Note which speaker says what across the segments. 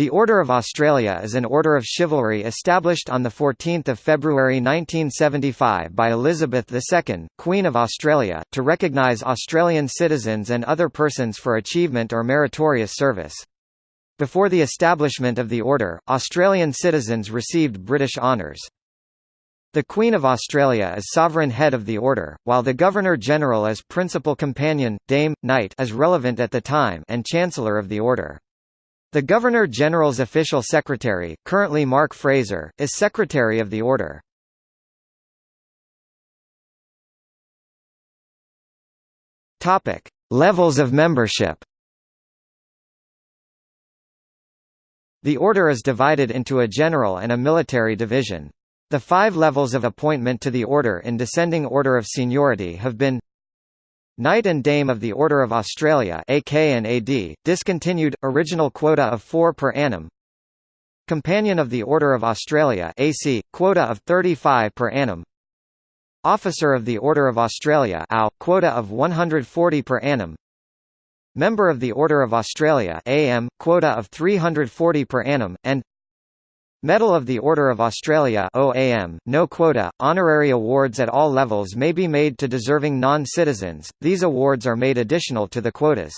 Speaker 1: The Order of Australia is an order of chivalry established on 14 February 1975 by Elizabeth II, Queen of Australia, to recognise Australian citizens and other persons for achievement or meritorious service. Before the establishment of the order, Australian citizens received British honours. The Queen of Australia is sovereign head of the order, while the Governor-General is principal companion, dame, knight as relevant at the time and Chancellor of the order. The Governor-General's official secretary, currently Mark Fraser, is Secretary of the Order. Topic: Levels of membership. The order is divided into a general and a military division. The five levels of appointment to the order in descending order of seniority have been Knight and Dame of the Order of Australia AK and AD, discontinued, original quota of 4 per annum. Companion of the Order of Australia AC, quota of 35 per annum. Officer of the Order of Australia AO, quota of 140 per annum. Member of the Order of Australia AM, quota of 340 per annum, and Medal of the Order of Australia OAM, no quota, honorary awards at all levels may be made to deserving non-citizens, these awards are made additional to the quotas.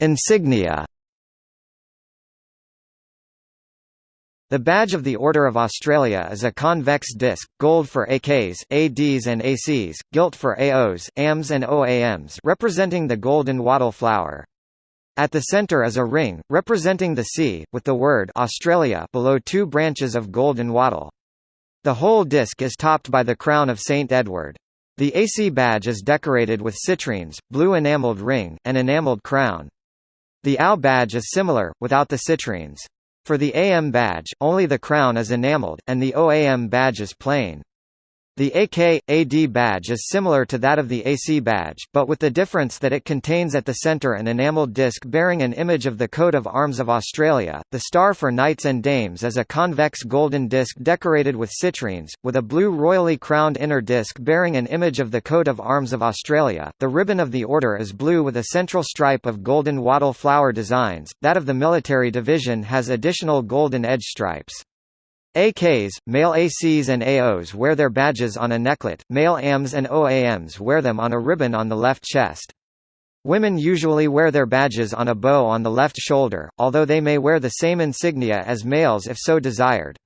Speaker 1: Insignia The badge of the Order of Australia is a convex disc, gold for AKs, ADs and ACs, gilt for AOs, AMs and OAMs representing the golden wattle flower. At the centre is a ring, representing the sea, with the word Australia below two branches of golden wattle. The whole disc is topped by the crown of St. Edward. The AC badge is decorated with citrines, blue enamelled ring, and enamelled crown. The AO badge is similar, without the citrines. For the AM badge, only the crown is enameled, and the OAM badge is plain. The AK-AD badge is similar to that of the AC badge, but with the difference that it contains at the centre an enamelled disc bearing an image of the coat of arms of Australia. The star for knights and dames is a convex golden disc decorated with citrines, with a blue royally crowned inner disc bearing an image of the coat of arms of Australia. The ribbon of the order is blue with a central stripe of golden wattle flower designs. That of the military division has additional golden edge stripes. AKs, male ACs and AOs wear their badges on a necklet, male AMs and OAMs wear them on a ribbon on the left chest. Women usually wear their badges on a bow on the left shoulder, although they may wear the same insignia as males if so desired.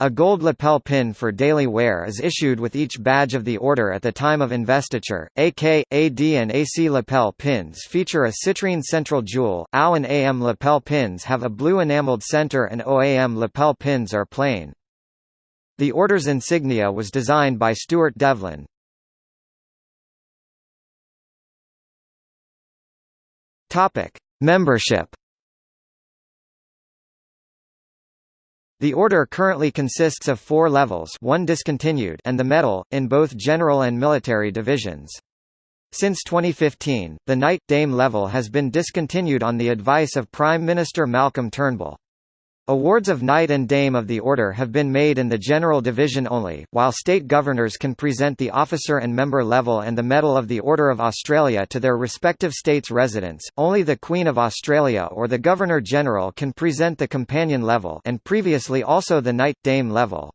Speaker 1: A gold lapel pin for daily wear is issued with each badge of the order at the time of investiture. AK, AD and AC lapel pins feature a citrine central jewel, AO and AM lapel pins have a blue enameled center and OAM lapel pins are plain. The order's insignia was designed by Stuart Devlin. Membership The order currently consists of four levels one discontinued and the medal, in both general and military divisions. Since 2015, the Knight-Dame level has been discontinued on the advice of Prime Minister Malcolm Turnbull. Awards of Knight and Dame of the Order have been made in the General Division only, while state governors can present the officer and member level and the Medal of the Order of Australia to their respective states' residents. Only the Queen of Australia or the Governor-General can present the companion level and previously also the Knight Dame level.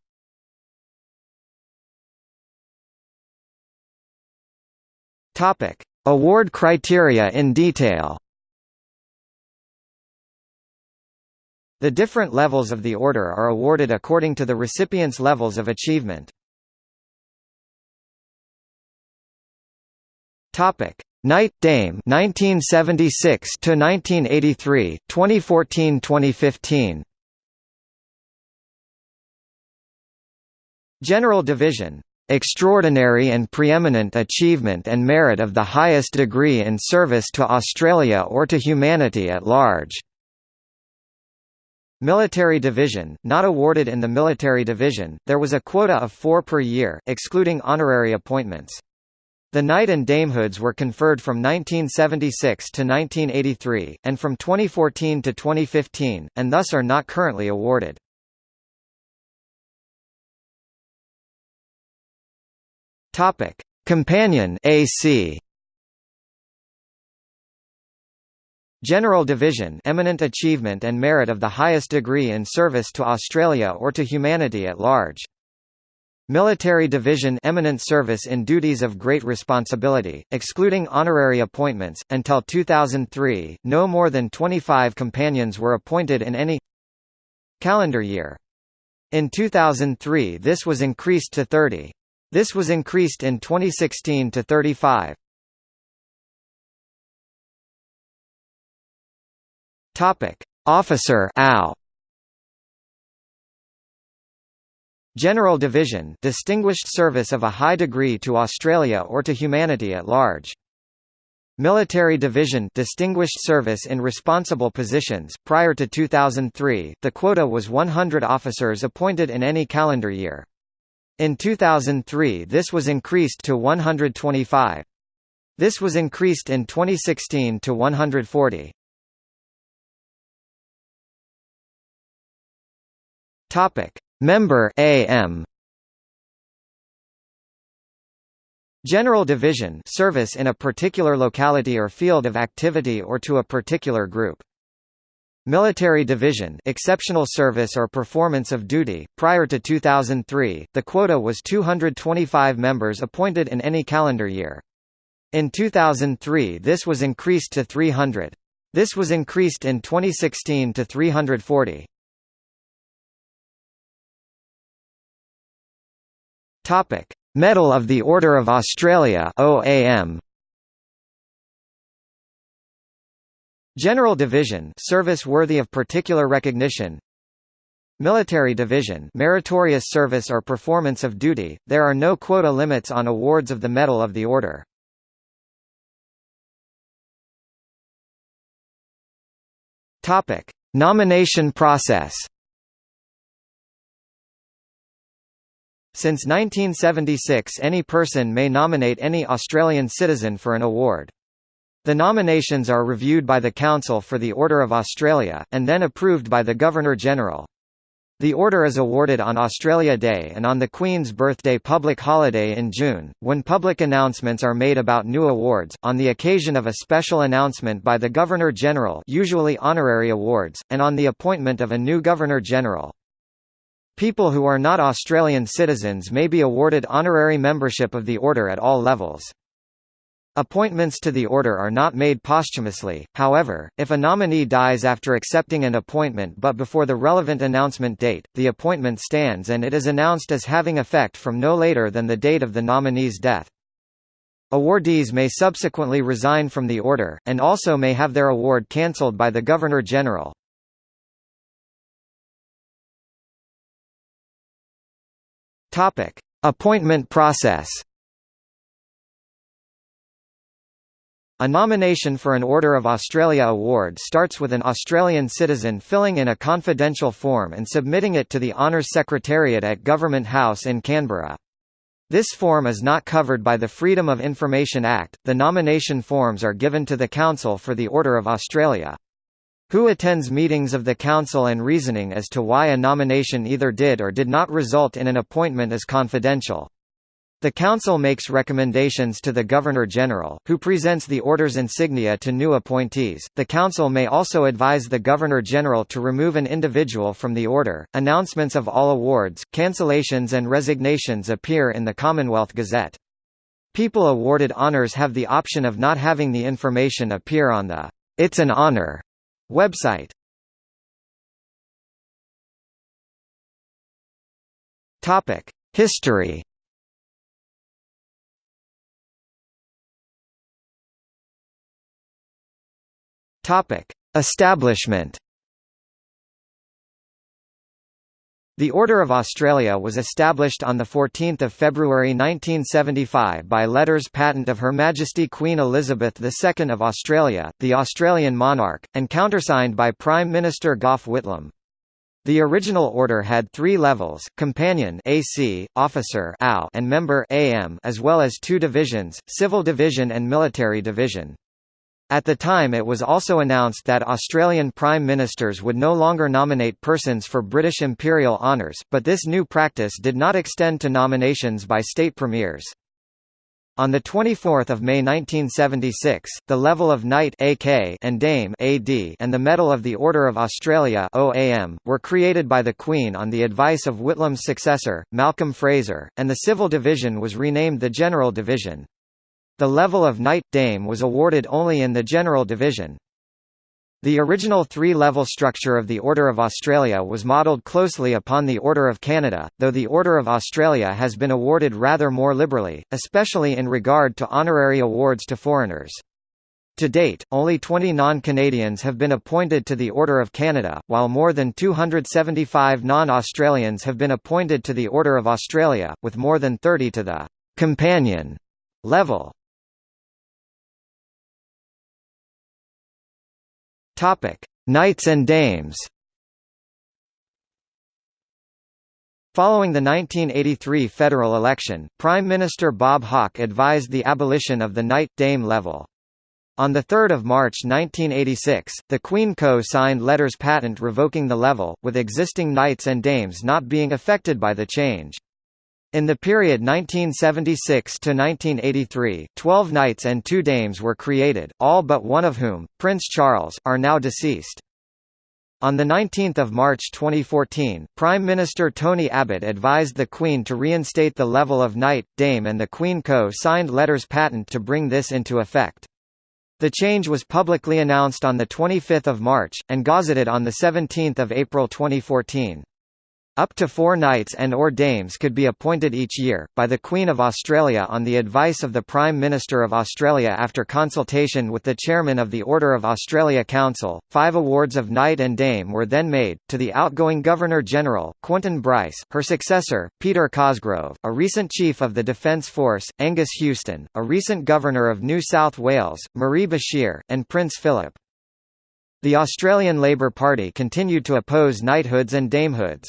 Speaker 1: Topic: Award criteria in detail. The different levels of the order are awarded according to the recipient's levels of achievement. Topic: Knight Dame 1976 to 1983, 2014-2015. General Division extraordinary and preeminent achievement and merit of the highest degree in service to Australia or to humanity at large. Military Division, not awarded in the Military Division, there was a quota of four per year, excluding honorary appointments. The knight and damehoods were conferred from 1976 to 1983, and from 2014 to 2015, and thus are not currently awarded. Companion AC General Division eminent achievement and merit of the highest degree in service to Australia or to humanity at large. Military Division eminent service in duties of great responsibility, excluding honorary appointments. Until 2003, no more than 25 companions were appointed in any calendar year. In 2003 this was increased to 30. This was increased in 2016 to 35. Topic: Officer AO. General Division distinguished service of a high degree to Australia or to humanity at large. Military Division distinguished service in responsible positions. Prior to 2003, the quota was 100 officers appointed in any calendar year. In 2003 this was increased to 125. This was increased in 2016 to 140. Topic: Member AM General Division service in a particular locality or field of activity or to a particular group. Military Division exceptional service or performance of duty. Prior to 2003, the quota was 225 members appointed in any calendar year. In 2003 this was increased to 300. This was increased in 2016 to 340. Topic: Medal of the Order of Australia (OAM). General Division service worthy of particular recognition. Military Division meritorious service or performance of duty. There are no quota limits on awards of the Medal of the Order. Topic: Nomination process. Since 1976 any person may nominate any Australian citizen for an award. The nominations are reviewed by the Council for the Order of Australia, and then approved by the Governor-General. The order is awarded on Australia Day and on the Queen's birthday public holiday in June, when public announcements are made about new awards, on the occasion of a special announcement by the Governor-General usually honorary awards, and on the appointment of a new Governor-General. People who are not Australian citizens may be awarded honorary membership of the Order at all levels. Appointments to the Order are not made posthumously, however, if a nominee dies after accepting an appointment but before the relevant announcement date, the appointment stands and it is announced as having effect from no later than the date of the nominee's death. Awardees may subsequently resign from the Order, and also may have their award cancelled by the Governor-General. Topic: Appointment process. A nomination for an Order of Australia award starts with an Australian citizen filling in a confidential form and submitting it to the Honours Secretariat at Government House in Canberra. This form is not covered by the Freedom of Information Act. The nomination forms are given to the Council for the Order of Australia. Who attends meetings of the Council and reasoning as to why a nomination either did or did not result in an appointment is confidential. The Council makes recommendations to the Governor-General, who presents the Order's insignia to new appointees. The Council may also advise the Governor-General to remove an individual from the Order. Announcements of all awards, cancellations and resignations appear in the Commonwealth Gazette. People awarded honours have the option of not having the information appear on the It's an Honour Website Topic: History. Topic: Establishment. The Order of Australia was established on 14 February 1975 by letters patent of Her Majesty Queen Elizabeth II of Australia, the Australian monarch, and countersigned by Prime Minister Gough Whitlam. The original order had three levels, Companion AC, Officer AO, and Member AM, as well as two divisions, Civil Division and Military Division. At the time it was also announced that Australian Prime Ministers would no longer nominate persons for British imperial honours, but this new practice did not extend to nominations by state premiers. On 24 May 1976, the level of Knight AK and Dame AD and the Medal of the Order of Australia OAM, were created by the Queen on the advice of Whitlam's successor, Malcolm Fraser, and the Civil Division was renamed the General Division. The level of Knight Dame was awarded only in the General Division. The original three-level structure of the Order of Australia was modelled closely upon the Order of Canada, though the Order of Australia has been awarded rather more liberally, especially in regard to honorary awards to foreigners. To date, only 20 non-Canadians have been appointed to the Order of Canada, while more than 275 non-Australians have been appointed to the Order of Australia, with more than 30 to the «companion» level. Topic: Knights and Dames. Following the 1983 federal election, Prime Minister Bob Hawke advised the abolition of the Knight-Dame level. On 3 March 1986, the Queen co-signed letters patent revoking the level, with existing knights and dames not being affected by the change. In the period 1976 to 1983, 12 knights and two dames were created, all but one of whom, Prince Charles, are now deceased. On 19 March 2014, Prime Minister Tony Abbott advised the Queen to reinstate the level of knight, dame and the Queen Co signed letters patent to bring this into effect. The change was publicly announced on 25 March, and gazetted on 17 April 2014. Up to four knights and or dames could be appointed each year, by the Queen of Australia on the advice of the Prime Minister of Australia after consultation with the Chairman of the Order of Australia Council. Five awards of Knight and Dame were then made, to the outgoing Governor-General, Quentin Bryce, her successor, Peter Cosgrove, a recent Chief of the Defence Force, Angus Houston, a recent Governor of New South Wales, Marie Bashir, and Prince Philip. The Australian Labor Party continued to oppose knighthoods and damehoods.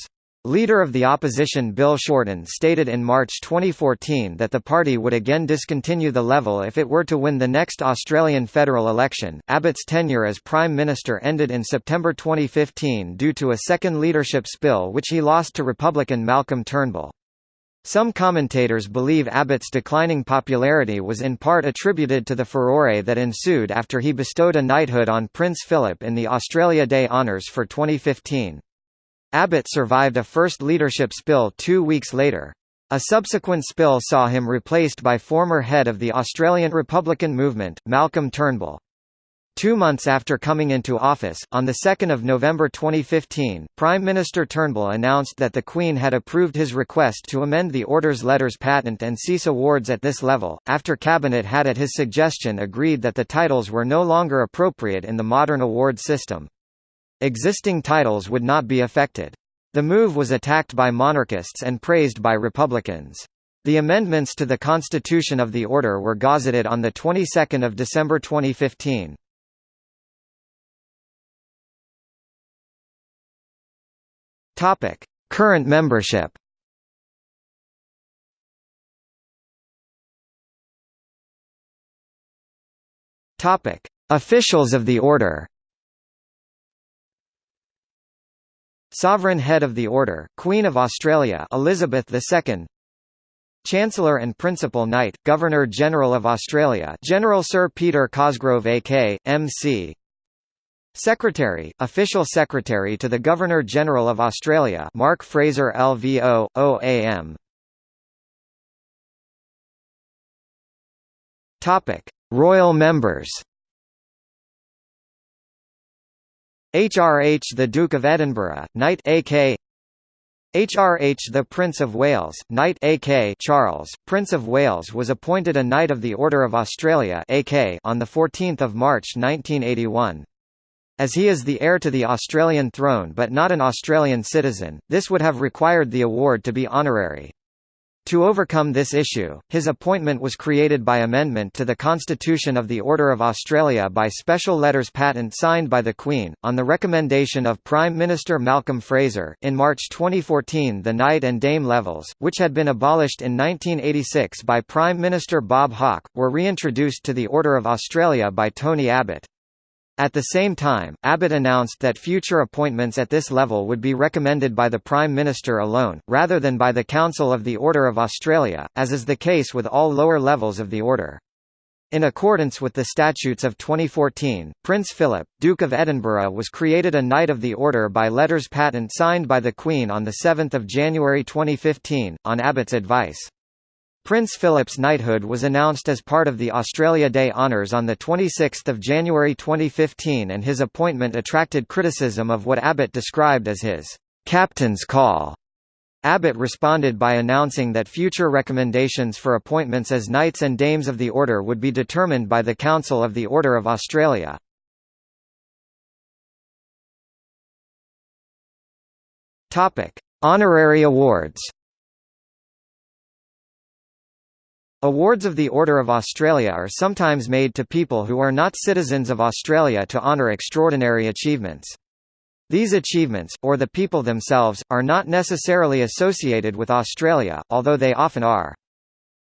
Speaker 1: Leader of the opposition Bill Shorten stated in March 2014 that the party would again discontinue the level if it were to win the next Australian federal election. Abbott's tenure as Prime Minister ended in September 2015 due to a second leadership spill which he lost to Republican Malcolm Turnbull. Some commentators believe Abbott's declining popularity was in part attributed to the furore that ensued after he bestowed a knighthood on Prince Philip in the Australia Day Honours for 2015. Abbott survived a first leadership spill two weeks later. A subsequent spill saw him replaced by former head of the Australian Republican movement, Malcolm Turnbull. Two months after coming into office, on 2 November 2015, Prime Minister Turnbull announced that the Queen had approved his request to amend the Order's letters patent and cease awards at this level, after Cabinet had at his suggestion agreed that the titles were no longer appropriate in the modern award system. Existing titles would not be affected. The move was attacked by monarchists and praised by Republicans. The amendments to the Constitution of the Order were gazetted on the 22nd of December 2015. Topic: Current membership. Topic: Officials of the Order. Sovereign Head of the Order, Queen of Australia Elizabeth II Chancellor and Principal Knight, Governor-General of Australia General Sir Peter Cosgrove AK, MC Secretary, Official Secretary to the Governor-General of Australia Mark Fraser LVO, OAM Royal members HRH the Duke of Edinburgh, Knight AK HRH the Prince of Wales, Knight AK Charles, Prince of Wales was appointed a Knight of the Order of Australia AK on 14 March 1981. As he is the heir to the Australian throne but not an Australian citizen, this would have required the award to be honorary. To overcome this issue, his appointment was created by amendment to the Constitution of the Order of Australia by special letters patent signed by the Queen, on the recommendation of Prime Minister Malcolm Fraser. In March 2014, the Knight and Dame levels, which had been abolished in 1986 by Prime Minister Bob Hawke, were reintroduced to the Order of Australia by Tony Abbott. At the same time, Abbott announced that future appointments at this level would be recommended by the Prime Minister alone, rather than by the Council of the Order of Australia, as is the case with all lower levels of the Order. In accordance with the statutes of 2014, Prince Philip, Duke of Edinburgh was created a Knight of the Order by letters patent signed by the Queen on 7 January 2015, on Abbott's advice. Prince Philip's knighthood was announced as part of the Australia Day honours on 26 January 2015 and his appointment attracted criticism of what Abbott described as his «captain's call». Abbott responded by announcing that future recommendations for appointments as Knights and Dames of the Order would be determined by the Council of the Order of Australia. Honorary awards Awards of the Order of Australia are sometimes made to people who are not citizens of Australia to honour extraordinary achievements. These achievements, or the people themselves, are not necessarily associated with Australia, although they often are.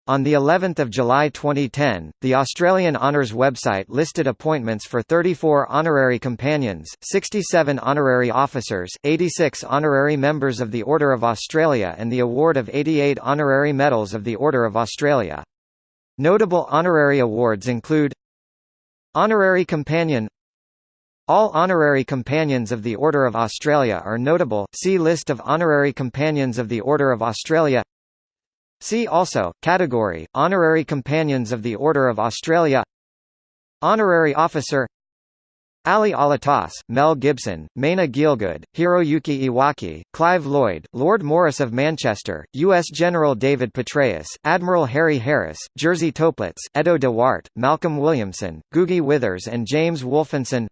Speaker 1: On the 11th of July 2010, the Australian Honours website listed appointments for 34 honorary companions, 67 honorary officers, 86 honorary members of the Order of Australia and the award of 88 honorary medals of the Order of Australia. Notable honorary awards include Honorary Companion. All honorary companions of the Order of Australia are notable. See List of honorary companions of the Order of Australia. See also, category, Honorary Companions of the Order of Australia. Honorary Officer Ali Alatas, Mel Gibson, Maina Gielgud, Hiroyuki Iwaki, Clive Lloyd, Lord Morris of Manchester, U.S. General David Petraeus, Admiral Harry Harris, Jerzy Toeplitz, Edo de Waart, Malcolm Williamson, Googie Withers and James Wolfensohn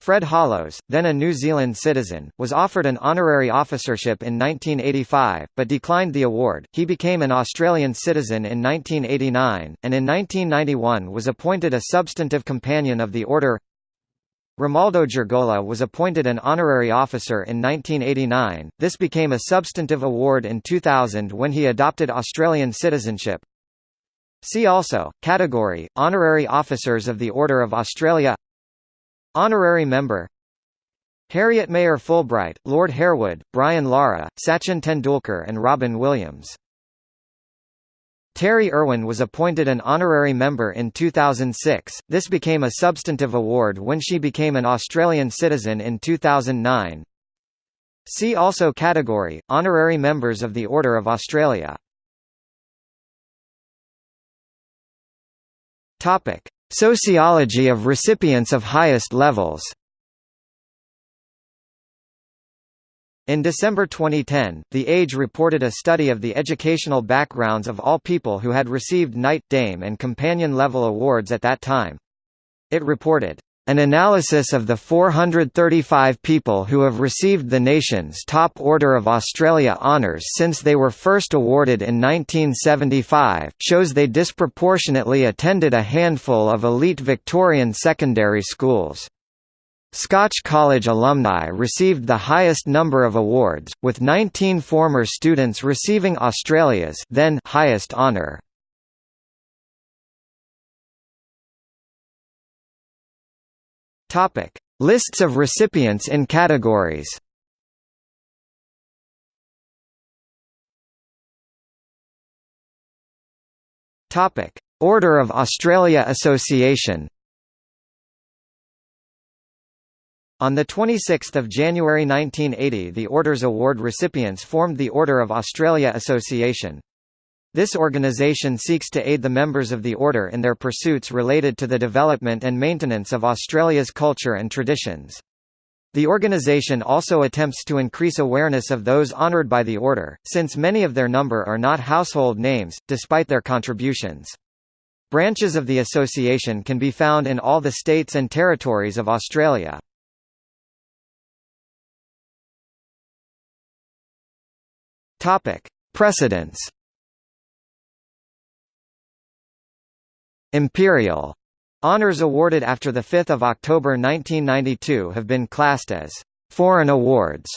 Speaker 1: Fred Hollows, then a New Zealand citizen, was offered an honorary officership in 1985, but declined the award. He became an Australian citizen in 1989, and in 1991 was appointed a substantive companion of the Order Romaldo Giurgola was appointed an honorary officer in 1989, this became a substantive award in 2000 when he adopted Australian citizenship. See also, category, Honorary Officers of the Order of Australia. Honorary Member. Harriet Mayor Fulbright, Lord Harewood, Brian Lara, Sachin Tendulkar and Robin Williams Terri Irwin was appointed an honorary member in 2006, this became a substantive award when she became an Australian citizen in 2009. See also category, Honorary Members of the Order of Australia. Topic: Sociology of recipients of highest levels In December 2010, The Age reported a study of the educational backgrounds of all people who had received Knight, Dame and Companion level awards at that time. It reported, "...an analysis of the 435 people who have received the nation's top Order of Australia honours since they were first awarded in 1975, shows they disproportionately attended a handful of elite Victorian secondary schools." Scotch College alumni received the highest number of awards, with 19 former students receiving Australia's then highest honour. Topic: Lists of recipients in categories. Topic: Order of Australia Association On 26 January 1980 the Orders Award recipients formed the Order of Australia Association. This organisation seeks to aid the members of the Order in their pursuits related to the development and maintenance of Australia's culture and traditions. The organisation also attempts to increase awareness of those honoured by the Order, since many of their number are not household names, despite their contributions. Branches of the association can be found in all the states and territories of Australia. Topic: Precedents. Imperial honors awarded after the 5 October 1992 have been classed as foreign awards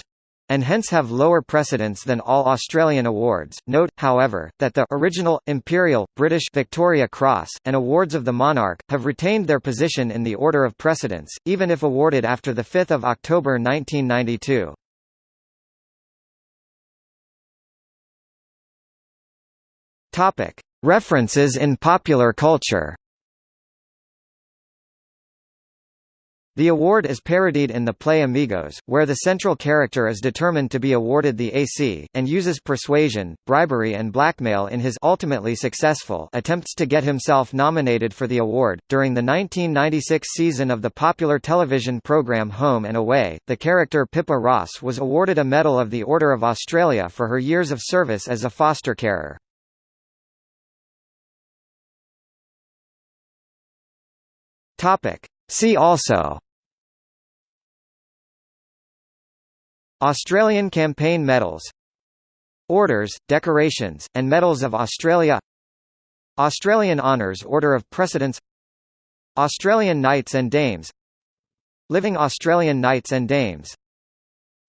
Speaker 1: and hence have lower precedence than all Australian awards. Note, however, that the original, Imperial, British Victoria Cross, and awards of the monarch, have retained their position in the order of precedence, even if awarded after the 5 October 1992. References in popular culture The award is parodied in the play Amigos, where the central character is determined to be awarded the AC, and uses persuasion, bribery and blackmail in his ultimately successful attempts to get himself nominated for the award. During the 1996 season of the popular television program Home and Away, the character Pippa Ross was awarded a Medal of the Order of Australia for her years of service as a foster carer. Topic. See also. Australian campaign medals. Orders, decorations, and medals of Australia. Australian Honours Order of Precedence. Australian Knights and Dames. Living Australian Knights and Dames.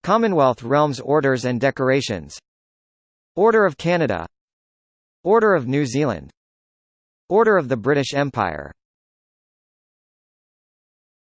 Speaker 1: Commonwealth Realms Orders and Decorations. Order of Canada. Order of New Zealand. Order of the British Empire